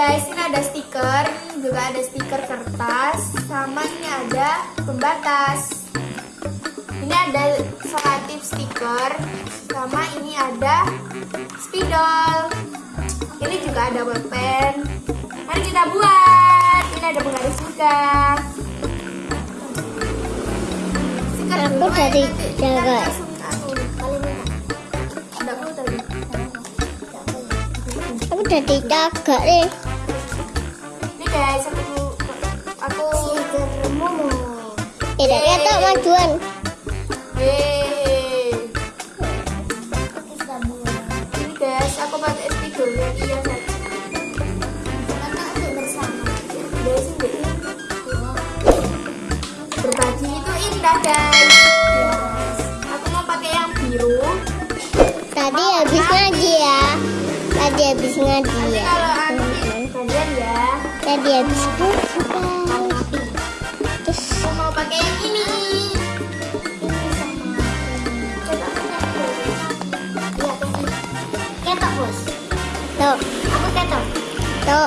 guys, ini ada stiker, juga ada stiker kertas, sama ini ada pembatas. Ini ada selotip stiker, sama ini ada spidol. Ini juga ada pulpen. Mari kita buat. Ini ada penggaris juga. Stiker dulu, dari nanti kita langsung. Aku udah aku aku kata majuan. Hei. Ini guys, aku pakai yang iya. Guys, ini berbagi itu indah guys. Aku mau pakai yang biru. Tadi habis ngaji ya. Tadi habis ngaji ya. kalau Tadi habis ngaji guys. Terus aku mau pakai yang ini. Ketok bos. tuh, Aku ketok. tuh.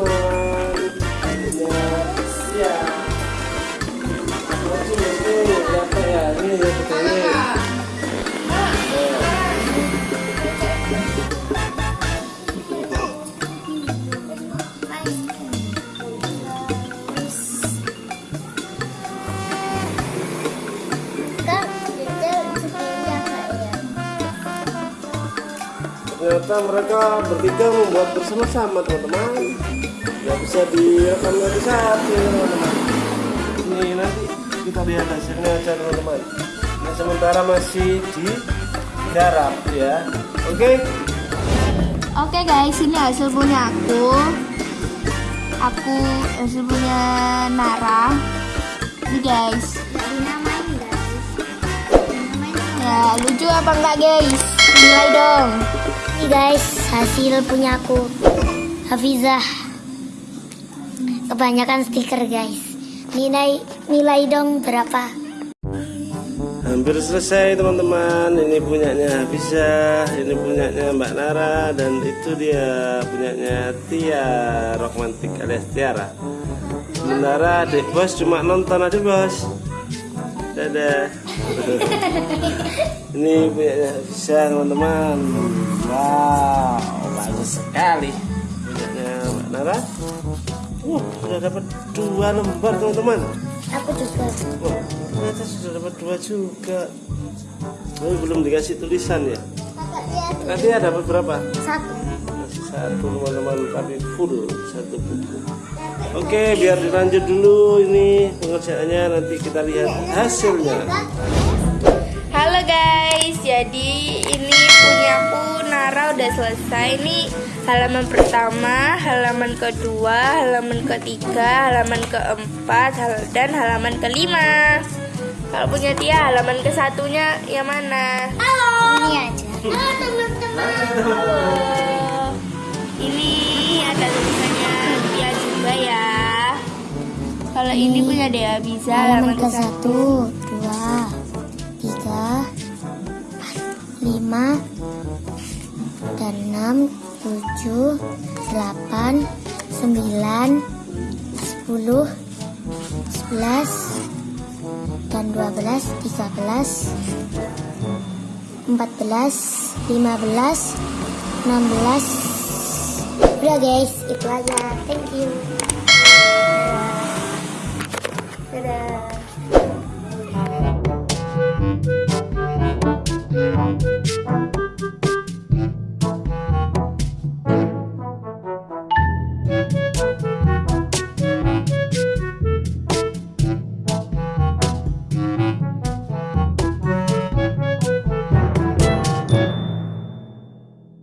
Ternyata mereka bertiga membuat bersama-sama teman-teman. Ya bisa direkam nanti satu teman-teman. Ini nanti kita lihat hasilnya aja teman-teman. Nah sementara masih di garap ya. Oke. Oke guys, ini hasil punya aku. Aku hasil punya Nara. Ini guys. Ya, lucu apa enggak guys? Nilai dong. Ini guys, hasil punya aku. Hafizah. Kebanyakan stiker guys. Nilai nilai dong berapa? Hampir selesai teman-teman. Ini punyanya Bisa, ini punyanya Mbak Nara dan itu dia punyanya Tia Romantik alias Tiara. Sementara adik bos cuma nonton aja bos. Dadah. ini punyanya Bisa teman-teman. Wow, bagus sekali. Punyanya Mbak Nara. Wah, sudah dapat dua lembar teman-teman. Aku juga. Wah, ternyata sudah dapat dua juga. Tapi belum dikasih tulisan ya. Nanti ada dapat berapa? Satu. Satu teman-teman, tapi full satu buku. Oke, biar dilanjut dulu ini pengerjaannya. Nanti kita lihat hasilnya. Halo guys, jadi ini punyaku Nara udah selesai nih halaman pertama, halaman kedua, halaman ketiga, halaman keempat, hal- dan halaman kelima. Kalau punya Tia, halaman ke satunya yang mana? Halo. Ini aja. Halo teman-teman. Ini punya Dea bisa Halaman halaman ke satu, dua, tiga, lima, dan enam, tujuh, delapan, sembilan, sepuluh, sebelas, dan dua belas, tiga belas, empat belas, lima belas, enam belas. Udah guys, itu aja. Thank you. 拜拜。